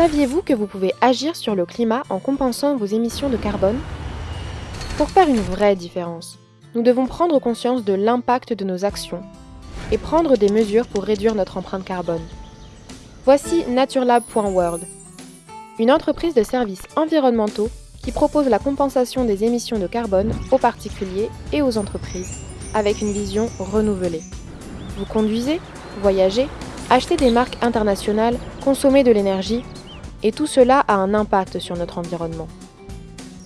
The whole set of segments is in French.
Saviez-vous que vous pouvez agir sur le climat en compensant vos émissions de carbone? Pour faire une vraie différence, nous devons prendre conscience de l'impact de nos actions et prendre des mesures pour réduire notre empreinte carbone. Voici naturelab.world, une entreprise de services environnementaux qui propose la compensation des émissions de carbone aux particuliers et aux entreprises avec une vision renouvelée. Vous conduisez, voyagez, achetez des marques internationales, consommez de l'énergie, et tout cela a un impact sur notre environnement.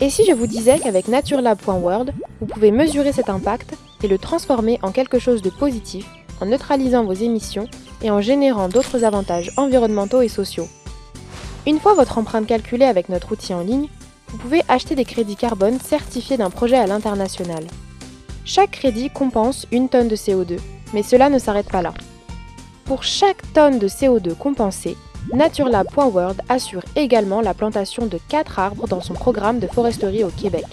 Et si je vous disais qu'avec naturelab.world, vous pouvez mesurer cet impact et le transformer en quelque chose de positif en neutralisant vos émissions et en générant d'autres avantages environnementaux et sociaux. Une fois votre empreinte calculée avec notre outil en ligne, vous pouvez acheter des crédits carbone certifiés d'un projet à l'international. Chaque crédit compense une tonne de CO2, mais cela ne s'arrête pas là. Pour chaque tonne de CO2 compensée, Naturelab.world assure également la plantation de 4 arbres dans son programme de foresterie au Québec.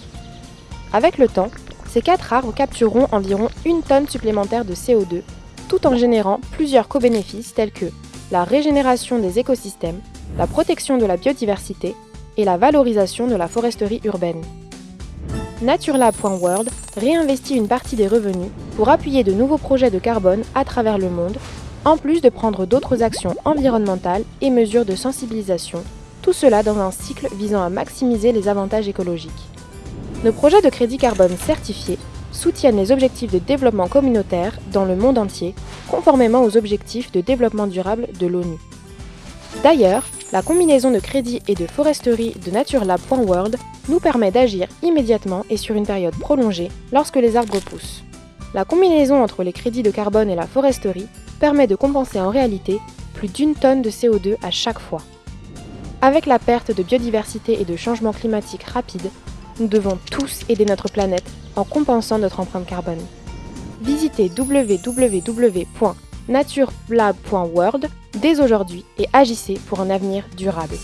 Avec le temps, ces 4 arbres captureront environ une tonne supplémentaire de CO2, tout en générant plusieurs co-bénéfices tels que la régénération des écosystèmes, la protection de la biodiversité et la valorisation de la foresterie urbaine. Naturelab.world réinvestit une partie des revenus pour appuyer de nouveaux projets de carbone à travers le monde, en plus de prendre d'autres actions environnementales et mesures de sensibilisation, tout cela dans un cycle visant à maximiser les avantages écologiques. Nos projets de crédit carbone certifiés soutiennent les objectifs de développement communautaire dans le monde entier, conformément aux objectifs de développement durable de l'ONU. D'ailleurs, la combinaison de crédit et de foresterie de naturelab.world nous permet d'agir immédiatement et sur une période prolongée lorsque les arbres poussent. La combinaison entre les crédits de carbone et la foresterie permet de compenser en réalité plus d'une tonne de CO2 à chaque fois. Avec la perte de biodiversité et de changement climatique rapide, nous devons tous aider notre planète en compensant notre empreinte carbone. Visitez www.naturelab.world dès aujourd'hui et agissez pour un avenir durable.